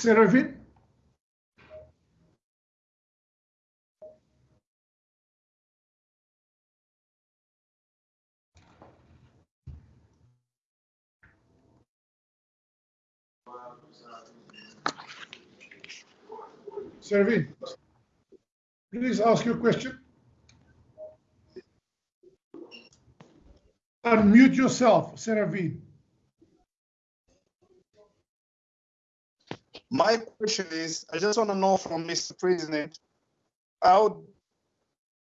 Seraphine? Seraphine, please ask your question. Unmute yourself, Seraphine. My question is, I just want to know from Mr. President, how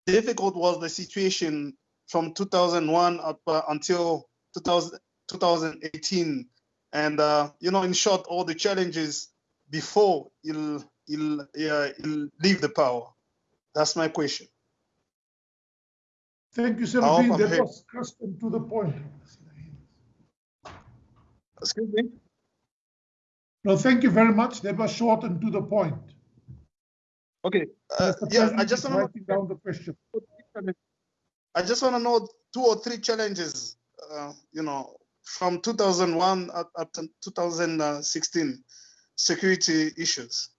difficult was the situation from 2001 up uh, until 2000, 2018? And, uh, you know, in short, all the challenges before he'll, he'll, uh, he'll leave the power. That's my question. Thank you. I'm That here. was to the point. Excuse me? No, thank you very much. That was short and to the point. Okay. Uh, Mr. yeah, I just want to writing down the question. I just want to know two or three challenges, uh, you know, from 2001 up, up to 2016, security issues.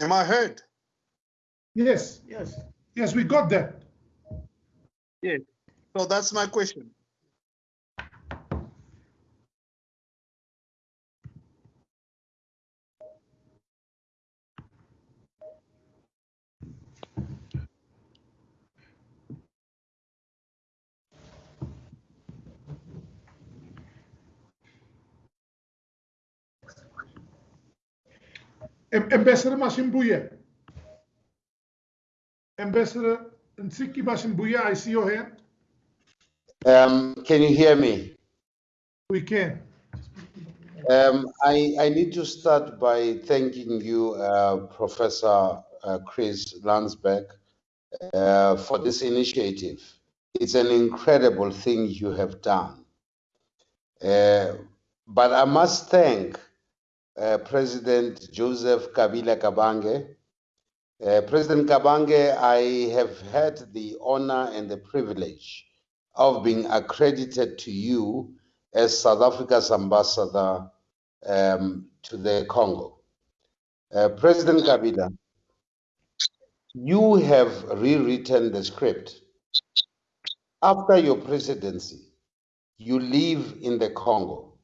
Am I heard? Yes, yes, yes, we got that. Yes. So that's my question. Am- Ambassador Masimbuye. Ambassador Nsiki I see your hand. Um, can you hear me? We can. Um, I, I need to start by thanking you, uh, Professor uh, Chris Landsberg, uh, for this initiative. It's an incredible thing you have done. Uh, but I must thank uh, President Joseph Kabila Kabange. Uh, President Kabange, I have had the honor and the privilege of being accredited to you as South Africa's ambassador um, to the Congo. Uh, President Kabila, you have rewritten the script. After your presidency, you live in the Congo.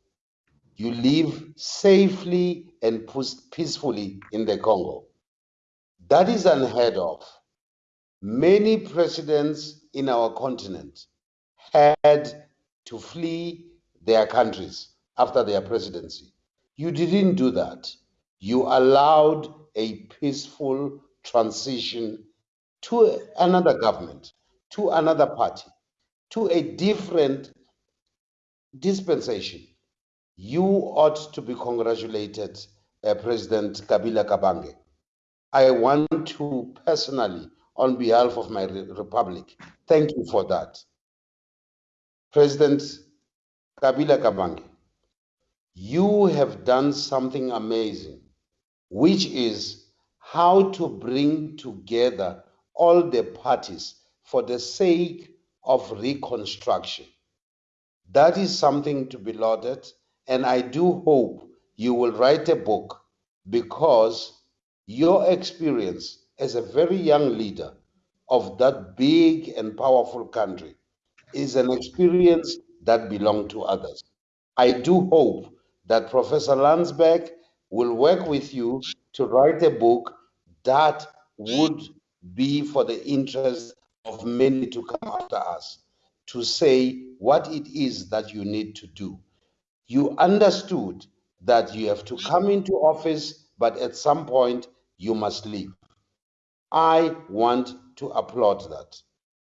You live safely and peacefully in the Congo. That is unheard of. Many presidents in our continent had to flee their countries after their presidency. You didn't do that. You allowed a peaceful transition to another government, to another party, to a different dispensation. You ought to be congratulated, uh, President Kabila Kabange. I want to personally, on behalf of my republic, thank you for that. President Kabila Kabange, you have done something amazing, which is how to bring together all the parties for the sake of reconstruction. That is something to be lauded, and I do hope you will write a book because your experience as a very young leader of that big and powerful country is an experience that belongs to others. I do hope that Professor Landsberg will work with you to write a book that would be for the interest of many to come after us to say what it is that you need to do. You understood that you have to come into office, but at some point you must leave. I want to applaud that.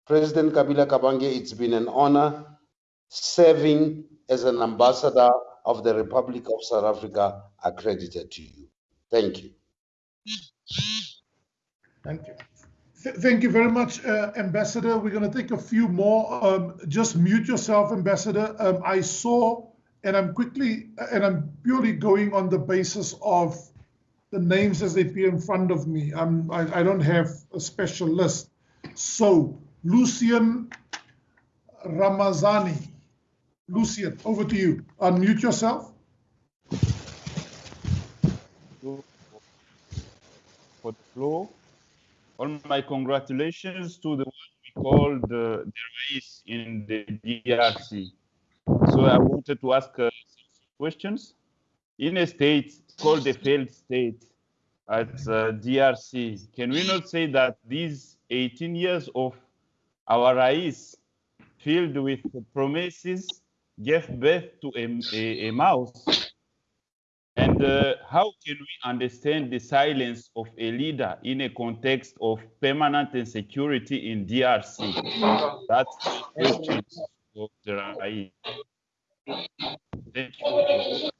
President Kabila Kabange, it's been an honor serving as an ambassador of the Republic of South Africa accredited to you. Thank you. Thank you. Th- Thank you very much, uh, Ambassador. We're going to take a few more. Um, Just mute yourself, Ambassador. Um, I saw, and I'm quickly, and I'm purely going on the basis of the names as they appear in front of me. I'm, I I don't have a special list. So, Lucian Ramazani. Lucian, over to you. Unmute yourself. for the floor. All my congratulations to the one we called uh, the Rais in the DRC. So I wanted to ask uh, questions. In a state called a failed state at uh, DRC, can we not say that these 18 years of our Rais filled with promises gave birth to a, a, a mouse and uh, how can we understand the silence of a leader in a context of permanent insecurity in DRC? That's the question of the RAI. Thank you.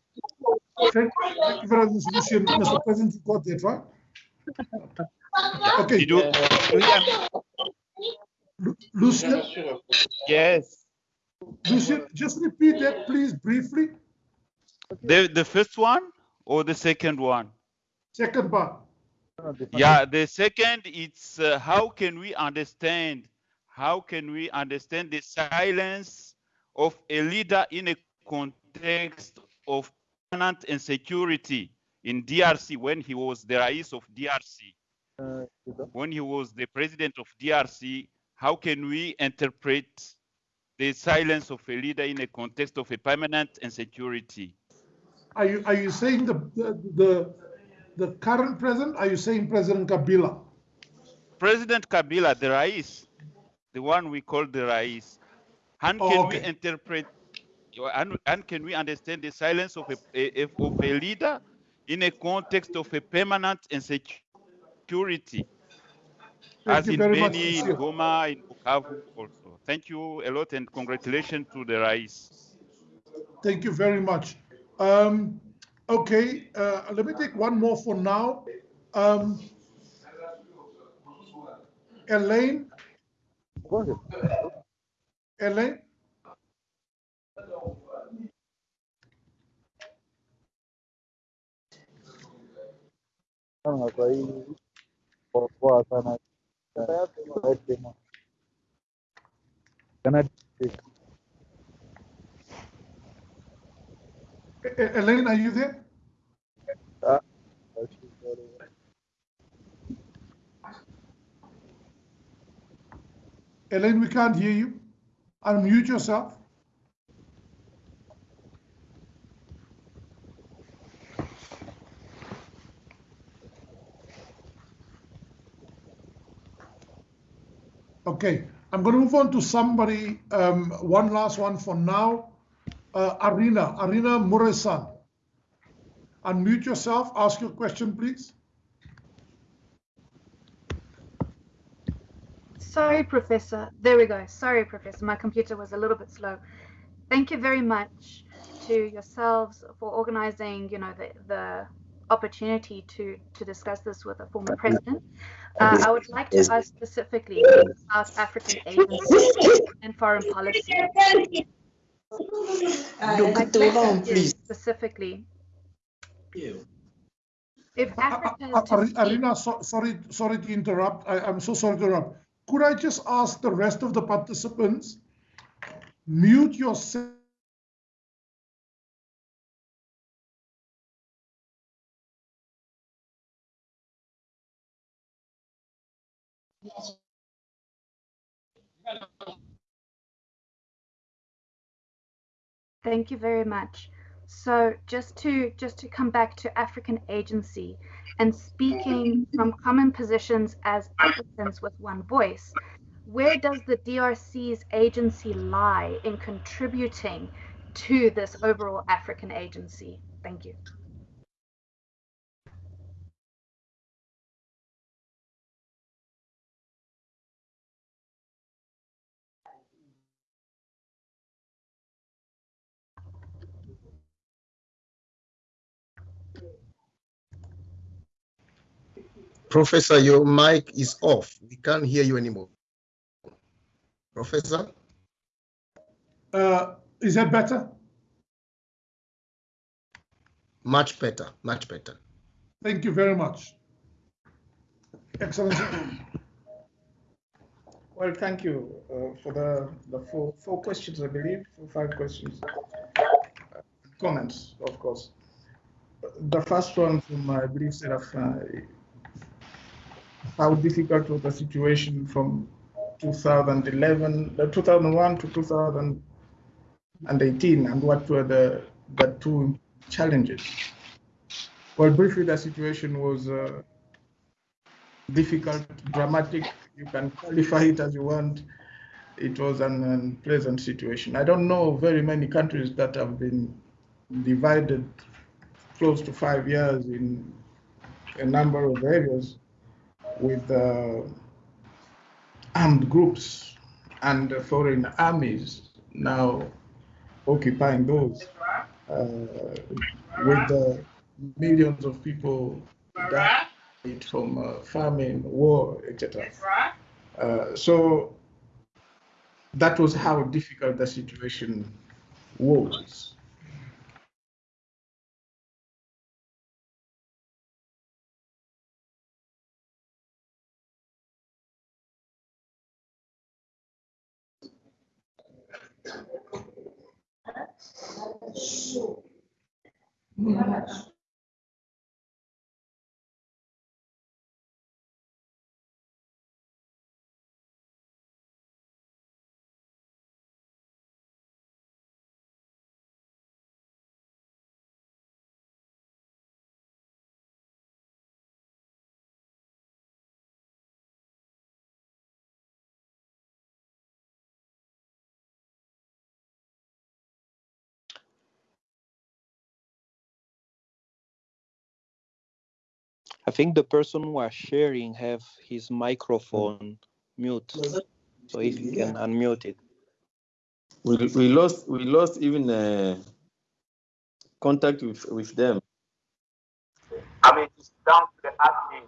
Thank, thank you very much. Mr. President, you got that, right? Okay, you, do you hear me? Lu- Lucian, Yes. Lucian, just repeat that, please, briefly. The, the first one or the second one? Second part. Yeah, the second, it's uh, how can we understand, how can we understand the silence of a leader in a context of permanent insecurity in DRC when he was the Rais of DRC, when he was the president of DRC, how can we interpret the silence of a leader in a context of a permanent insecurity? Are you, are you saying the, the, the, the current president? Are you saying President Kabila? President Kabila, the Rais, the one we call the Rais, and Oh, can we interpret and, and can we understand the silence of a, a- of a leader in a context of a permanent insecurity, Thank as in very much, Beni, in Goma, in Bukavu also. Thank you a lot and congratulations to the Rais. Thank you very much. Um, okay, uh, let me take one more for now. Um, Elaine, Elaine, Elaine, are you there? Elaine, we can't hear you. Unmute yourself. Okay, I'm going to move on to somebody, um, one last one for now. Uh, Arina, Arina Muresan. Unmute yourself, ask your question, please. Sorry, Professor. There we go. Sorry, Professor. My computer was a little bit slow. Thank you very much to yourselves for organizing, you know, the, the opportunity to, to discuss this with a former president. Uh, I would like to ask specifically about African agency and foreign policy. My question is specifically, if Africa is Uh, to Arina, so, sorry, sorry to interrupt. I, I'm so sorry to interrupt. Could I just ask the rest of the participants, mute yourself? Thank you very much. So just to just to come back to African agency and speaking from common positions as Africans with one voice, where does the DRC's agency lie in contributing to this overall African agency? Thank you. Professor, your mic is off. We can't hear you anymore. Professor? Uh, is that better? Much better, much better. Thank you very much. Excellent. well, thank you uh, for the, the four, four questions, I believe, four, five questions. Uh, comments, of course. The first one from, I believe, Seraph, uh, how difficult was the situation from 2011, uh, 2001 to 2018, and what were the, the two challenges? Well, briefly, the situation was uh, difficult, dramatic. You can qualify it as you want. It was an unpleasant situation. I don't know very many countries that have been divided close to five years in a number of areas with uh, armed groups and foreign armies now occupying those, uh, with millions of people died from uh, famine, war, etc. Uh, so that was how difficult the situation was. Хорошо. Хорошо. I think the person who are sharing have his microphone mute. So if you can unmute it. We, we lost we lost even uh, contact with, with them. I mean, it's down to the admin.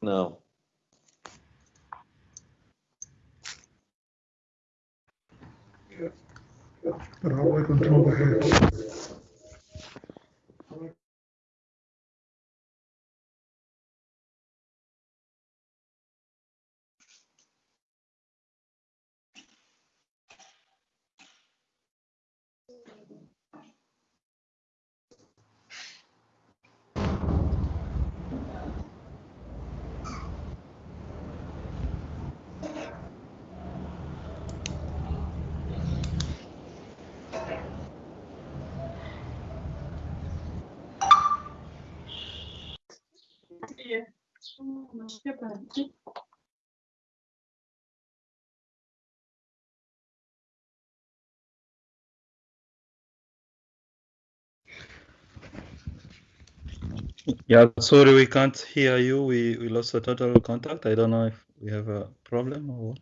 No. But how do I control the head? Yeah, sorry, we can't hear you. We, we lost the total contact. I don't know if we have a problem or what.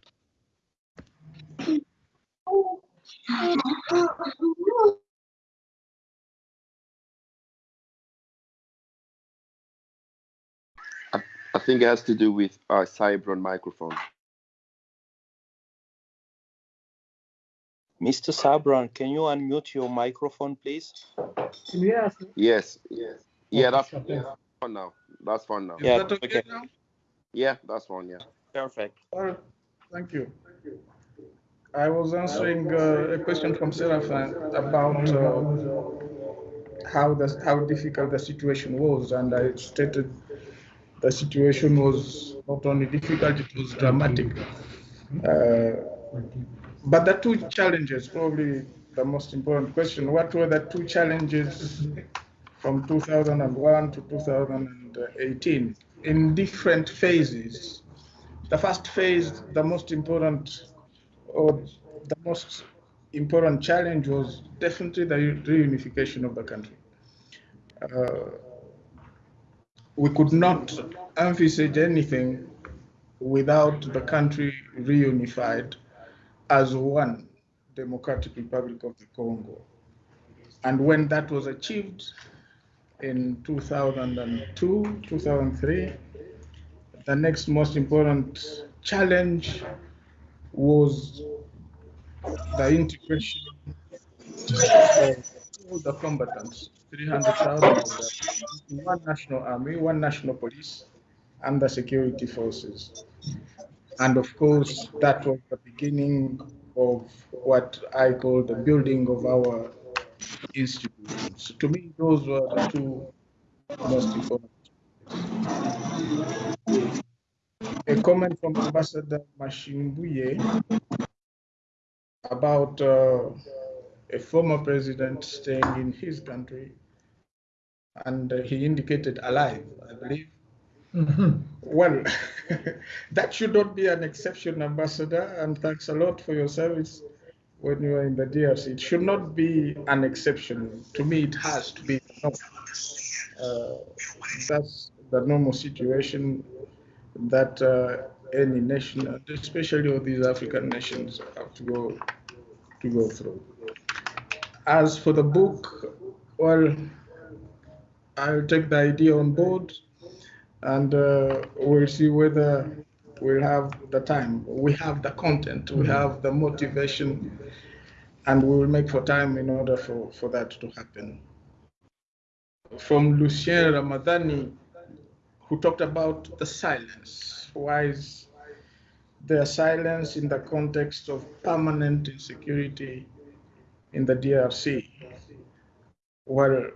I, I think it has to do with our Cybron microphone. Mr. Sabran, can you unmute your microphone, please? Yes. Yes, yes. Yeah, that's, yeah, that's fine now. That's fine now. Yeah, that okay okay. now? Yeah, that's fine, yeah. Perfect. Well, thank you. I was answering uh, a question from Seraphin about uh, how the, how difficult the situation was, and I stated the situation was not only difficult, it was dramatic. Uh, but the two challenges, probably the most important question, what were the two challenges from 2001 to 2018 in different phases? The first phase, the most important or the most important challenge was definitely the reunification of the country. Uh, we could not envisage anything without the country reunified as one democratic republic of the Congo. And when that was achieved in 2002, 2003, the next most important challenge was the integration of all the combatants, 300,000 of them, one national army, one national police, and the security forces. And of course, that was the beginning of what I call the building of our institutions. To me, those were the two most important. A comment from Ambassador Mashimbuye about uh, a former president staying in his country, and uh, he indicated alive, I believe. Well, that should not be an exception, Ambassador, and thanks a lot for your service when you are in the DRC. It should not be an exception. To me, it has to be the. Uh, that's the normal situation that uh, any nation, especially all these African nations, have to go to go through. As for the book, well, I'll take the idea on board and uh, we'll see whether we'll have the time. We have the content, we have the motivation, and we will make for time in order for, for that to happen. From Lucien Ramadani, who talked about the silence. Why is there silence in the context of permanent insecurity in the DRC? Well,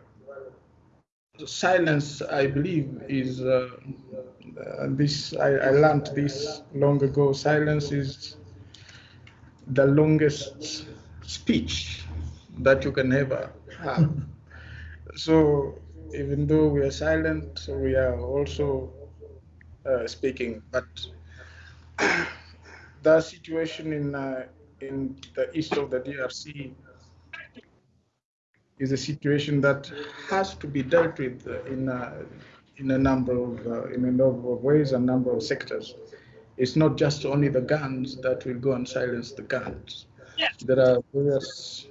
silence, I believe, is uh, uh, this. I, I learned this long ago. Silence is the longest speech that you can ever have. so even though we are silent, we are also uh, speaking. But the situation in uh, in the east of the DRC is a situation that has to be dealt with in a, in a number of uh, in a number of ways, a number of sectors. It's not just only the guns that will go and silence the guns. There are various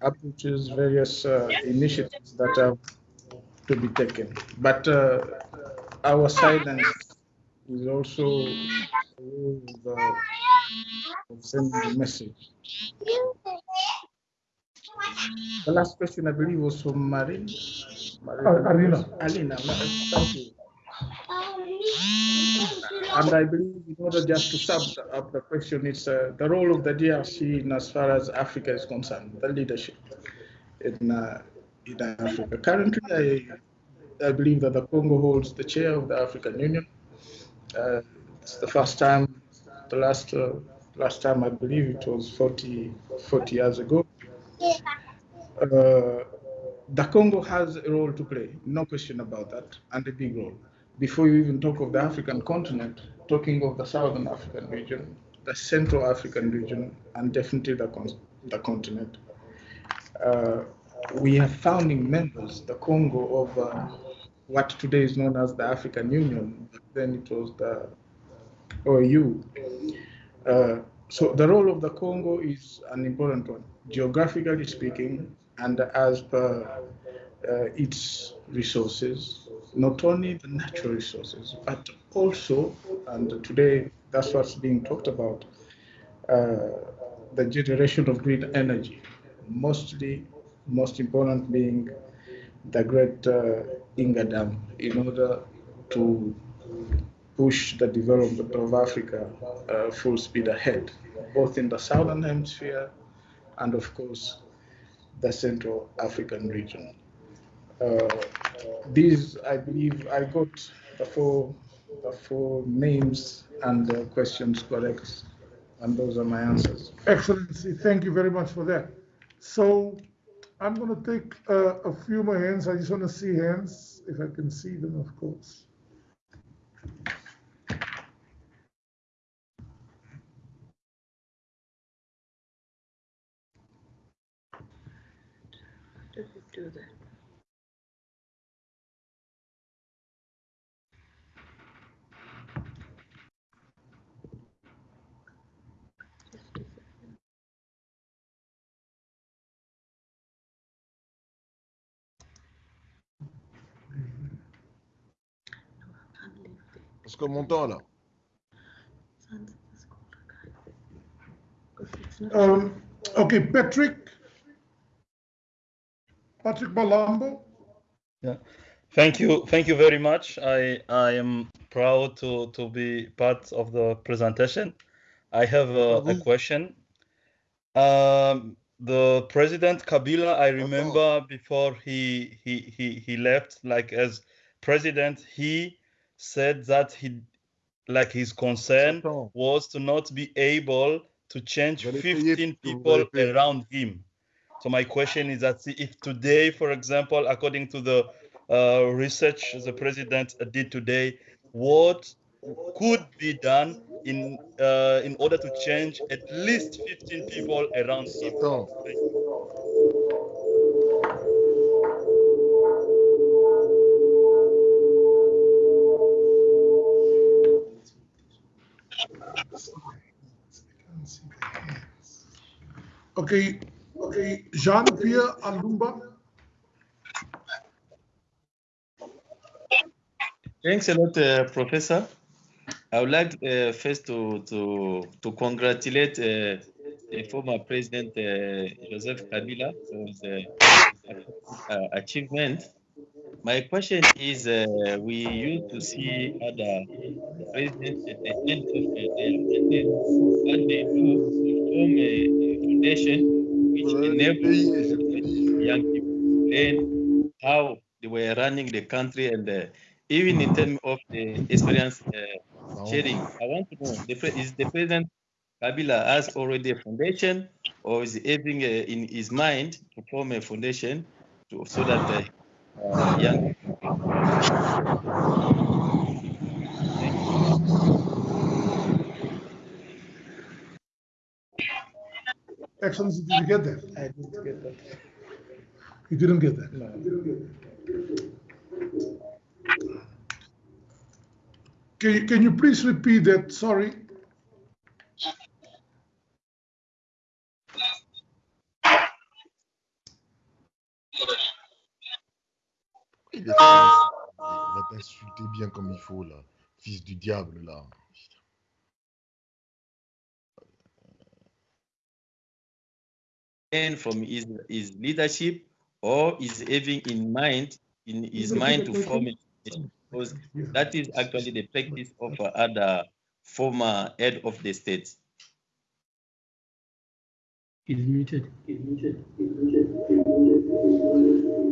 approaches, various uh, initiatives that have to be taken. But uh, our silence is also a way of, uh, of sending a message. The last question, I believe, was from Marin. Marin Uh, Alina. Alina, thank you. And I believe, in order just to sum up the question, it's uh, the role of the DRC in as far as Africa is concerned, the leadership in, uh, in Africa. Currently, I, I believe that the Congo holds the chair of the African Union. Uh, it's the first time, the last uh, last time I believe it was 40, 40 years ago. Uh, the Congo has a role to play, no question about that, and a big role. Before you even talk of the African continent, talking of the Southern African region, the Central African region, and definitely the, con- the continent. Uh, we are founding members, the Congo, of uh, what today is known as the African Union, but then it was the OAU. Uh, so the role of the Congo is an important one, geographically speaking, and as per uh, its resources, not only the natural resources, but also, and today that's what's being talked about, uh, the generation of green energy, mostly, most important being the great uh, Inga Dam, in order to push the development of Africa uh, full speed ahead, both in the southern hemisphere and, of course, the Central African region. Uh, these, I believe, I got the four, the four names and the questions correct, and those are my answers. Excellency, thank you very much for that. So I'm going to take uh, a few more hands. I just want to see hands, if I can see them, of course. Do that? Parce que mon temps là. Um, okay, Patrick. Patrick Balambo. Yeah. Thank you. Thank you very much. I, I am proud to to be part of the presentation. I have a, a question. Um, the president Kabila, I remember before he he he he left, like as president, he said that he like his concern was to not be able to change 15 people around him. So my question is that if today, for example, according to the uh, research the president did today, what could be done in uh, in order to change at least 15 people around him? Okay, okay, Jean-Pierre Alumba. Thanks a lot, uh, Professor. I would like uh, first to to to congratulate uh, the former President uh, Joseph Kabila for his uh, uh, achievement. My question is, uh, we used to see other presidents at the end of their mandate, what they do form a foundation which enables young people. Learn how they were running the country and uh, even in terms of the experience uh, sharing. I want to know, the, is the President Kabila has already a foundation or is he having uh, in his mind to form a foundation to, so that the uh, young Excellency, did you get that? I didn't get that. You didn't get that? No. Can you, can you please repeat that? Sorry. Il est il va t'insulter bien comme il faut, là. Fils du diable, là. Learn from his, his leadership or is having in mind in his mind to form a foundation? because that is actually the practice of uh, other former head of the states. He's muted. But I need a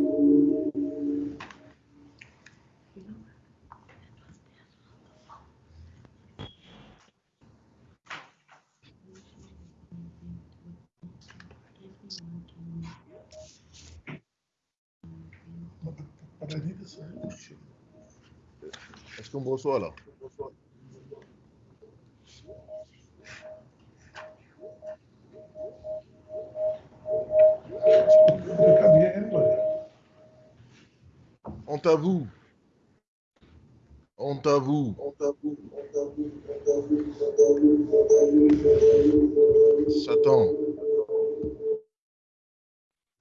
Est-ce qu'on me reçoit, là? Honte à vous. Honte à vous. Satan.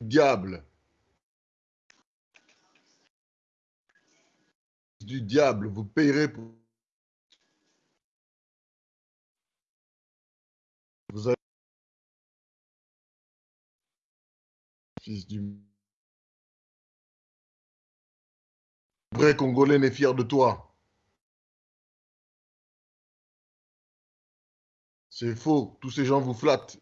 Diable. Du diable, vous payerez pour. Vous allez. Fils du. Vrai Congolais n'est fier de toi. C'est faux. Tous ces gens vous flattent.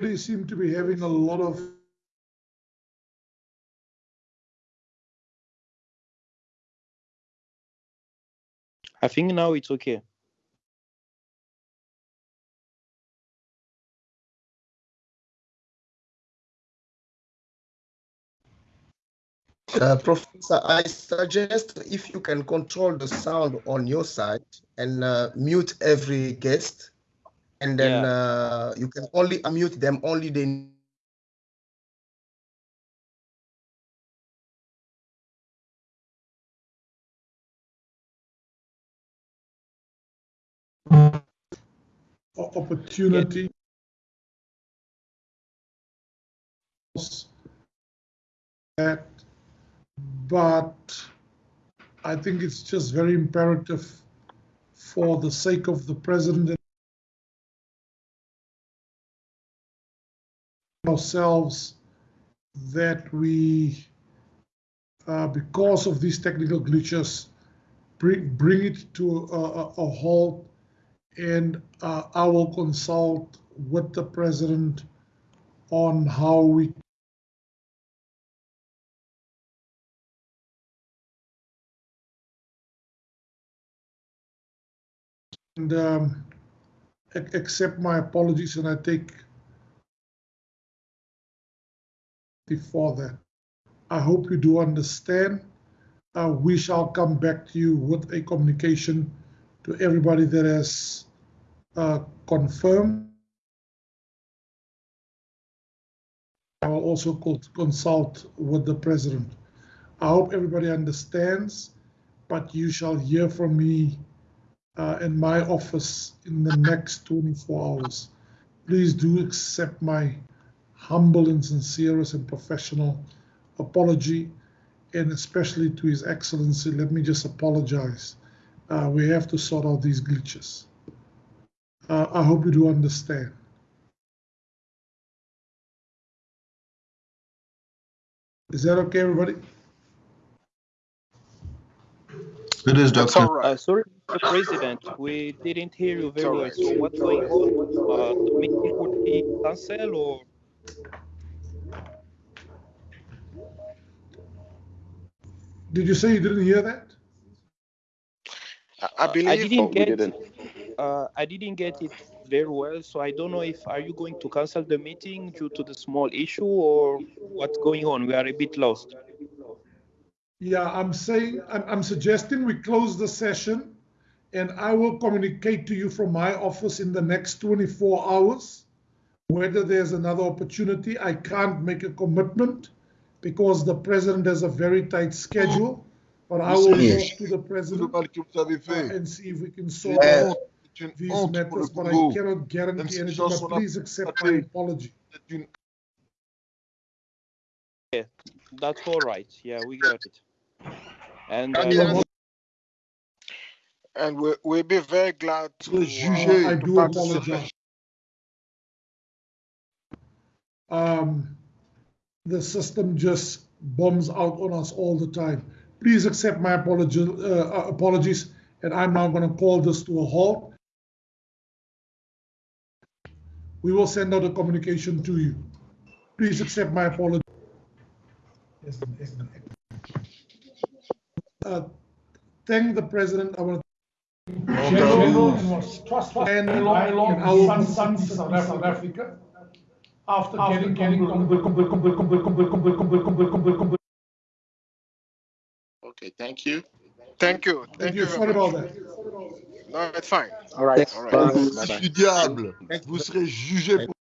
They seem to be having a lot of I think now it's okay. Uh, Professor, I suggest if you can control the sound on your side and uh, mute every guest, and then Yeah. uh, you can only unmute them only they o- opportunity. That, but I think it's just very imperative for the sake of the president and ourselves that we, uh, because of these technical glitches, bring, bring it to a, a, a halt and uh, I will consult with the president on how we and um, accept my apologies and I take before that. I hope you do understand. Uh, we shall come back to you with a communication to everybody that has uh, confirmed. I will also consult with the president. I hope everybody understands, but you shall hear from me uh, in my office in the next 24 hours. Please do accept my humble and sincerest and professional apology, and especially to His Excellency, let me just apologize. Uh, we have to sort out these glitches. Uh, I hope you do understand. Is that okay, everybody? It is, That's Doctor. all right. Uh, sorry, Mr. President, we didn't hear you very well. So what's going on? Uh, the meeting would be cancelled or? Did you say you didn't hear that? I, I believe I didn't we get. didn't. Uh, I didn't get it very well, so I don't know if are you going to cancel the meeting due to the small issue or what's going on? We are a bit lost. Yeah, I'm saying, I'm, I'm suggesting we close the session and I will communicate to you from my office in the next 24 hours whether there's another opportunity. I can't make a commitment because the president has a very tight schedule, but I will Yes. talk to the president mal que vous avez uh, and see if we can C'est sort out honte, c'est une these honte pour le matters, but I cannot guarantee anything, but please accept my apology. Yeah, that's all right. Yeah, we got it. And uh, Daniel, Well, And we, we'll be very glad to, uh, jugé I to do participate. apologize. Um, the system just bombs out on us all the time. Please accept my apology, uh, uh, apologies, and I'm now going to call this to a halt. We will send out a communication to you. Please accept my apology. Uh, thank the president. I want honte and South Africa. After getting, getting, Okay, thank you. Thank you. Thank you sorry much. about that. No, it's fine. All right. All right. Du diable, vous serez jugé pour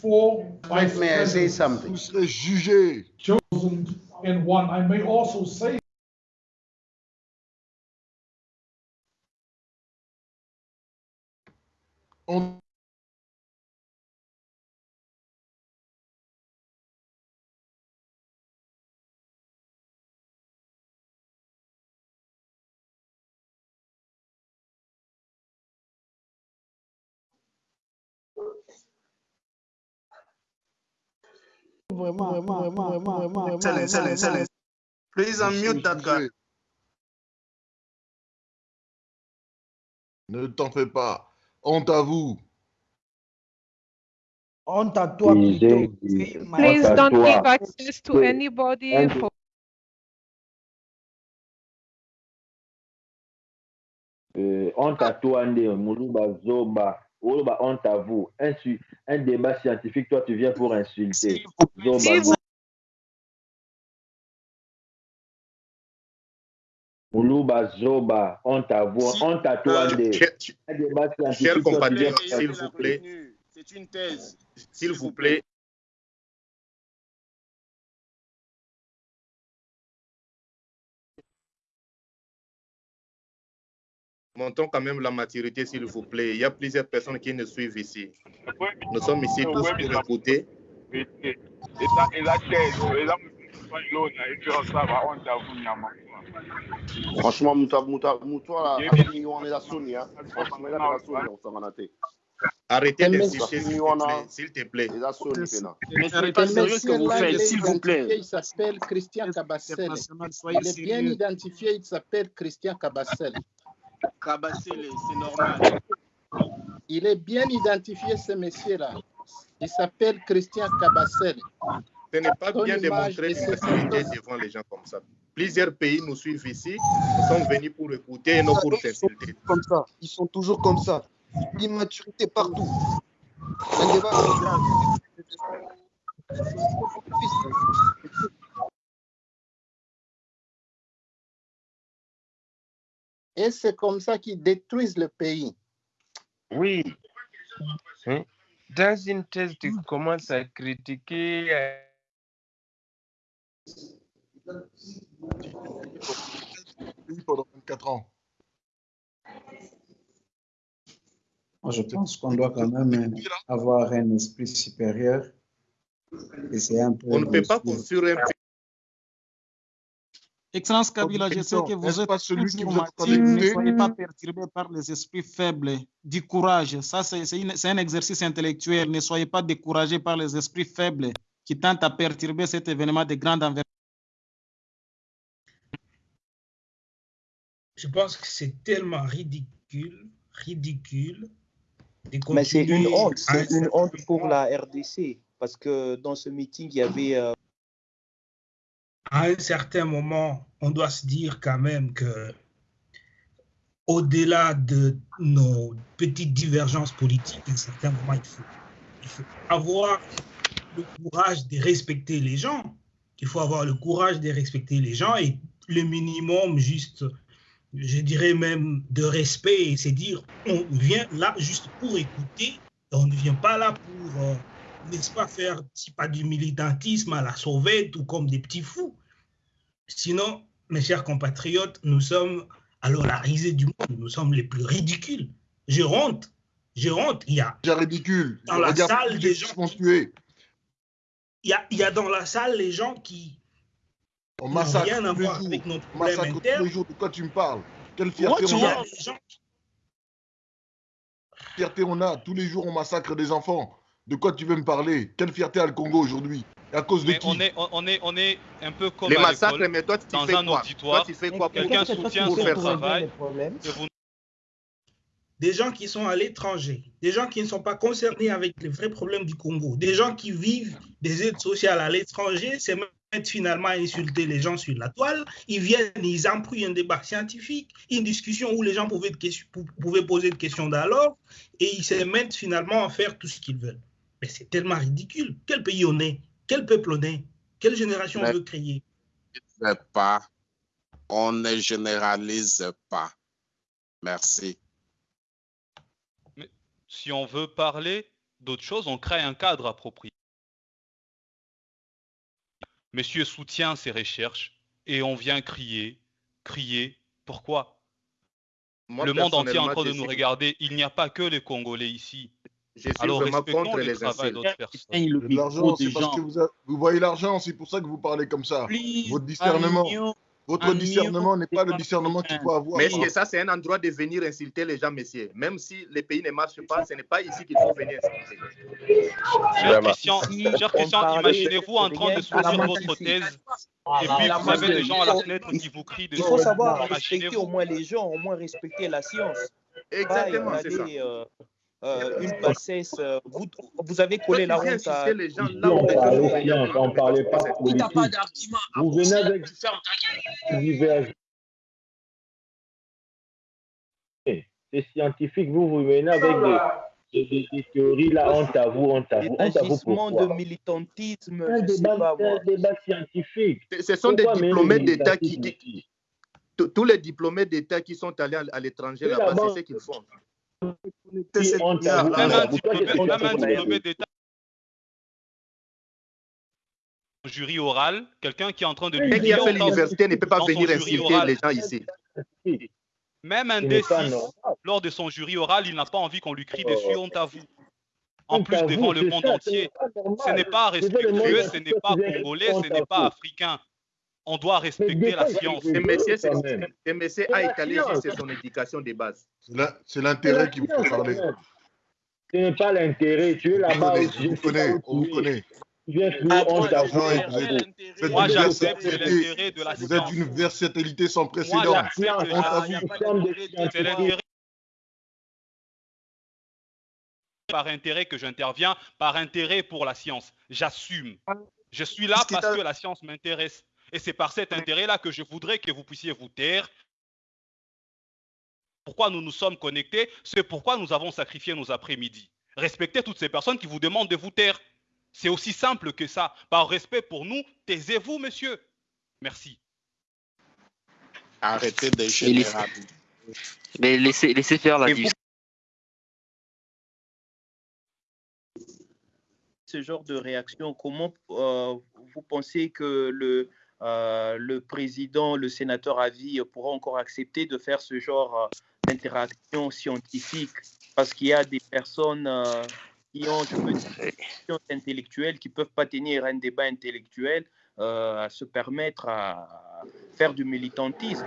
Four May I say something? vous serez jugé. chosen in one. I may also say On Please unmute that guy. Ne t'en fais pas. Honte à vous. Honte à toi. Please don't give access to anybody for honte à toi bah, honte à vous. Un, un débat scientifique, toi, tu viens pour insulter. Moulouba, Zoba, honte à vous, honte à toi, Euh, compatriotes, pour s'il vous plaît, C'est une thèse. s'il vous plaît, montons quand même la maturité, s'il vous plaît. Il y a plusieurs personnes qui nous suivent ici. Nous sommes ici tous pour écouter. Franchement. Arrêtez d'insister, s'il te plaît. Mais c'est pas sérieux ce que vous faites, s'il vous plaît. Il s'appelle Christian Cabassel. Il est bien identifié, il s'appelle Christian Cabassel. C'est normal. Il est bien identifié, ce monsieur-là. Il s'appelle Christian Cabassel. Ce n'est pas Son bien de montrer l'immaturité photos. devant les gens comme ça. Plusieurs pays nous suivent ici. Sommes venus pour écouter et non pour s'insulter. Comme ça, ils sont toujours comme ça. L'immaturité partout. Un débat Et c'est comme ça qu'ils détruisent le pays. Oui. Hein? Dans une thèse, tu commences à critiquer. euh, pendant 24 ans. Moi, je pense qu'on doit quand même avoir un esprit supérieur. Et c'est un peu. On ne peut pas construire un pays. Excellence Kabila, je sais que vous êtes pas celui qui vous ne soyez pas perturbé par les esprits faibles. Du courage, ça c'est un exercice intellectuel. Ne soyez pas découragé par les esprits faibles qui tentent à perturber cet événement de grande envergure. Je pense que c'est tellement ridicule, ridicule. de Mais c'est une honte, c'est une honte pour la RDC. Parce que dans ce meeting, il y avait. euh, à un certain moment, on doit se dire quand même que, au-delà de nos petites divergences politiques, à un certain moment, il faut, il faut avoir le courage de respecter les gens. Il faut avoir le courage de respecter les gens et le minimum juste, je dirais même de respect, c'est dire on vient là juste pour écouter, on ne vient pas là pour, euh, n'est-ce pas, faire, si pas du militantisme à la sauvette ou comme des petits fous. Sinon, mes chers compatriotes, nous sommes alors la risée du monde, nous sommes les plus ridicules. J'ai honte, j'ai honte. Il y a ridicule. dans la salle des gens. qui sont tués. Il y a, il y a dans la salle les gens qui On n'ont massacre rien à voir avec problèmes massacre tous les jours. De quoi tu me parles Quelle fierté on a gens fierté on a Tous les jours, on massacre des enfants. De quoi tu veux me parler Quelle fierté a le Congo aujourd'hui à cause de Mais qui on est, on, est, on est un peu comme Les massacres, mais toi, tu dans fais un quoi auditoire. Toi, tu fais quoi pour- Quelqu'un pour faire travail. vous des gens qui sont à l'étranger, des gens qui ne sont pas concernés avec les vrais problèmes du Congo, des gens qui vivent des aides sociales à l'étranger, c'est mettre finalement à insulter les gens sur la toile. Ils viennent, ils embrouillent un débat scientifique, une discussion où les gens pouvaient, de question- pou- pouvaient poser des questions d'alors, et ils se mettent finalement à faire tout ce qu'ils veulent. Mais c'est tellement ridicule. Quel pays on est? Quel peuple on est? Quelle génération on Mais- veut créer? Ne pas. On ne généralise pas. Merci. Si on veut parler d'autre chose, on crée un cadre approprié. Monsieur soutient ses recherches et on vient crier, crier. Pourquoi? Moi, Le monde entier est en train de nous regarder. Il n'y a pas que les Congolais ici. Je suis Alors vraiment contre le les. Il de l'argent, c'est parce que vous, a- vous voyez l'argent, c'est pour ça que vous parlez comme ça. Votre discernement, votre discernement n'est pas le discernement qu'il faut avoir. Mais est-ce que ça, c'est un endroit de venir insulter les gens, messieurs Même si les pays ne marchent pas, ce n'est pas ici qu'il faut venir insulter. Cher Christian, imaginez-vous en train de soutenir à votre thèse Ah, et puis vous avez des gens à la il fenêtre qui vous crient Il dessus. faut savoir respecter au moins les gens, au moins respecter la science. Exactement, c'est ça. Euh, une passesse. Euh, vous, avez collé la honte à. Les gens, là, on n'en bah, parlait pas. T'as pas d'argument. Vous venez avec. C'est scientifique. Vous vous venez avec ah bah. des. Des, des, théories là, on t'avoue, on t'avoue. Des agissements de militantisme. Un débat, débat scientifique. Ce sont des diplômés d'État qui, Tous les diplômés d'État qui sont allés à l'étranger là-bas, c'est ce qu'ils font jury oral, quelqu'un qui est en train de lui dire l'université ne peut pas venir insulter les gens ici. Même un D6, lors de son jury oral, il n'a pas envie qu'on lui crie dessus honte à vous. En plus, devant le monde entier, ce n'est pas respectueux, ce n'est pas congolais, ce n'est pas africain on doit respecter la science. MSC a étalé c'est son éducation des bases. C'est l'intérêt qui vous fait parler. Ce n'est pas l'intérêt, tu es là-bas. On vous connaît, on vous. Moi, j'accepte l'intérêt de la science. Vous êtes une versatilité sans précédent. C'est l'intérêt par intérêt que j'interviens, par intérêt pour la science. J'assume. Je suis là parce que la science m'intéresse. Et c'est par cet intérêt-là que je voudrais que vous puissiez vous taire. Pourquoi nous nous sommes connectés C'est pourquoi nous avons sacrifié nos après-midi. Respectez toutes ces personnes qui vous demandent de vous taire. C'est aussi simple que ça. Par respect pour nous, taisez-vous, monsieur. Merci. Arrêtez de généraliser. mais laissez, laissez faire la discussion. ce genre de réaction, comment euh, vous pensez que le, euh, le président, le sénateur à vie pourra encore accepter de faire ce genre euh, d'interaction scientifique Parce qu'il y a des personnes euh, qui ont, je peux dire, intellectuelles qui ne peuvent pas tenir un débat intellectuel à se permettre à faire du militantisme.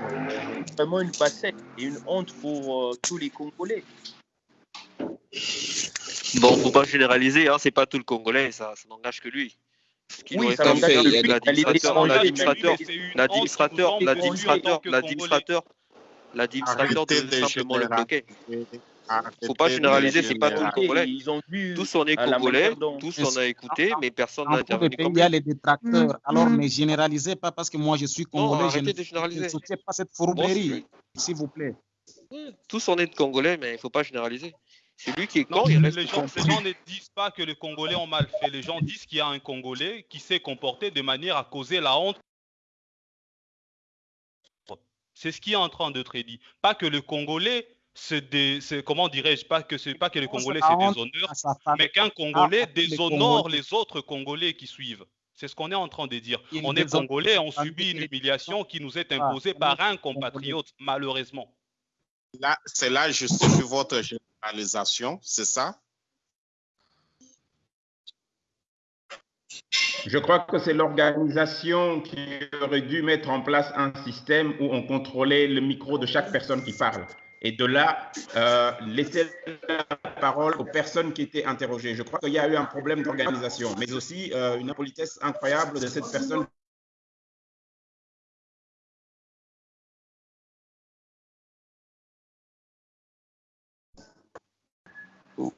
C'est vraiment une bassette et une honte pour tous les Congolais. Bon, faut pas généraliser, hein, c'est pas tout le Congolais, ça n'engage que lui oui, l'administrateur, l'administrateur, l'administrateur, l'administrateur, l'administrateur de simplement le bloquer. Faut pas généraliser, c'est pas tout le Congolais. Tous on est Congolais, tous on a écouté, mais personne n'a intervenu. Il y a les détracteurs, mm-hmm. alors ne généralisez pas parce que moi je suis Congolais, je ne soutiens pas cette fourberie, s'il vous plaît. Tous on est Congolais, mais il faut pas généraliser. Celui qui est Non, con, il les gens, les ne disent pas que les Congolais ont mal fait. Les gens disent qu'il y a un Congolais qui s'est comporté de manière à causer la honte. C'est ce qui est en train d'être dit. Pas que le Congolais se dé- comment dirais-je pas que c'est pas que le Congolais la se déshonore, mais qu'un Ah, Congolais les déshonore les autres Congolais qui suivent. C'est ce qu'on est en train de dire. Il On est Congolais, on subit une les humiliation qui nous est Ah, imposée par un compatriote, malheureusement. Là, c'est là justifie votre c'est ça? Je crois que c'est l'organisation qui aurait dû mettre en place un système où on contrôlait le micro de chaque personne qui parle. Et de là, euh, laisser la parole aux personnes qui étaient interrogées. Je crois qu'il y a eu un problème d'organisation, mais aussi euh, une impolitesse incroyable de cette personne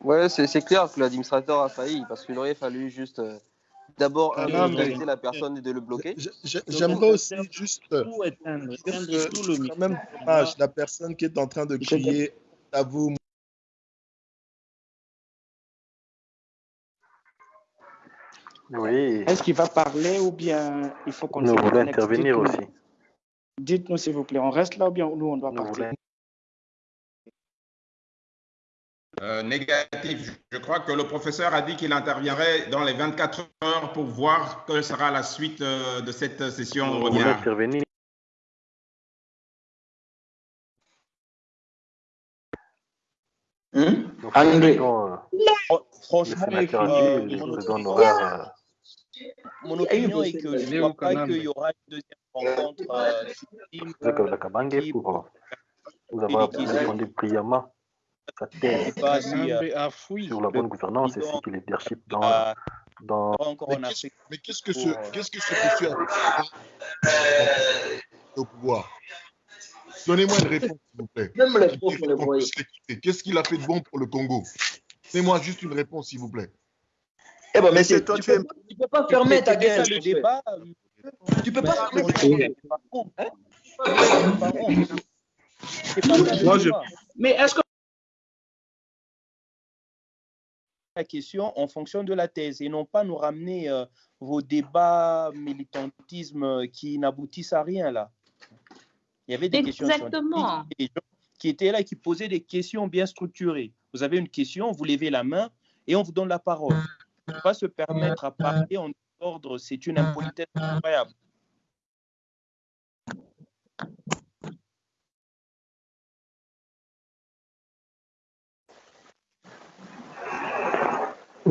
Ouais, c'est c'est clair que l'administrateur a failli parce qu'il aurait fallu juste euh, d'abord un, Non, mais- la personne et de le bloquer. J'aimerais aussi juste Tout éteindre, dire éteindre que tout le quand même dommage la personne qui est en train de crier à vous. Oui, Est-ce qu'il va parler ou bien il faut qu'on nous voulons intervenir aussi. Dites-nous s'il vous plaît, on reste là ou bien nous on doit Nous partir voulons euh, négatif. Je- crois que le professeur a dit qu'il interviendrait dans les 24 heures pour voir quelle sera la suite euh, de cette session voulons webinaire. intervenir? André. le Franchement, euh, mon opinion, honoraire. mon opinion est que je ne crois pas qu'il y aura une deuxième rencontre pour euh, vous qui répondu brillamment sa thèse euh, a fui. sur la bonne gouvernance et que le leadership dans, dans Mais en qu'est-ce Afrique mais qu'est-ce que ce, euh, qu'est-ce que ce monsieur a fait au pouvoir? Donnez-moi une réponse, s'il vous plaît. Même les pauvres, voyez. Qu'est-ce qu'il a fait de bon pour le Congo? Donnez-moi juste une réponse, s'il vous plaît. Eh ben, mais Monsieur, c'est- toi, tu tu peux, tu peux pas fermer ta gueule. le débat. Tu peux pas fermer ta gueule. Contre, Hein? Moi, je- débat. Mais est-ce que la question en fonction de la thèse et non pas nous ramener euh, vos débats militantisme euh, qui n'aboutissent à rien là. Il y avait des questions Exactement. scientifiques, des gens qui étaient là et qui posaient des questions bien structurées. Vous avez une question, vous levez la main et on vous donne la parole. Ne pas se permettre à parler en ordre, c'est une impolitesse incroyable.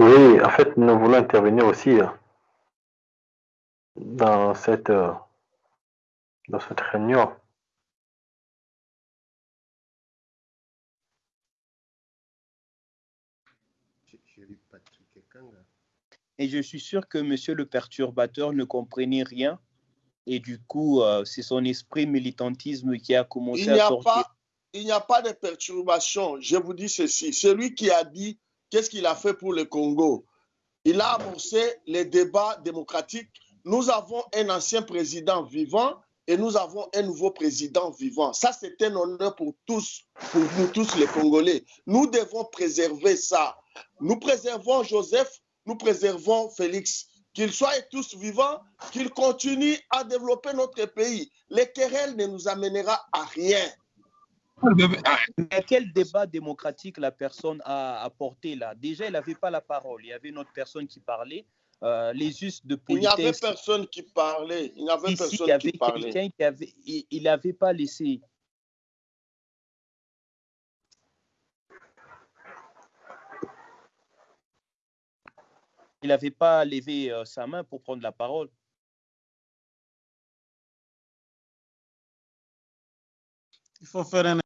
Oui, en fait, nous voulons intervenir aussi euh, dans cette, euh, dans cette réunion. Et je suis sûr que monsieur le perturbateur ne comprenait rien. Et du coup, euh, c'est son esprit militantisme qui a commencé Il n'y à sortir. pas, il n'y a pas de perturbation. Je vous dis ceci. Celui qui a dit qu'est-ce qu'il a fait pour le Congo, il a amorcé les débats démocratiques. Nous avons un ancien président vivant et nous avons un nouveau président vivant. Ça, c'est un honneur pour tous, pour nous tous les Congolais. Nous devons préserver ça. Nous préservons Joseph, nous préservons Félix. Qu'ils soient tous vivants, qu'ils continuent à développer notre pays. Les querelles ne nous amènera à rien. Mais quel débat démocratique la personne a apporté là? Déjà, il n'avait pas la parole. Il y avait une autre personne qui parlait. Euh, les us de Il n'y avait politesse. personne qui parlait. Il n'y avait Ici, il y personne avait qui parlait. quelqu'un qui avait, il n'avait pas laissé. Il n'avait pas levé euh, sa main pour prendre la parole. Il faut faire un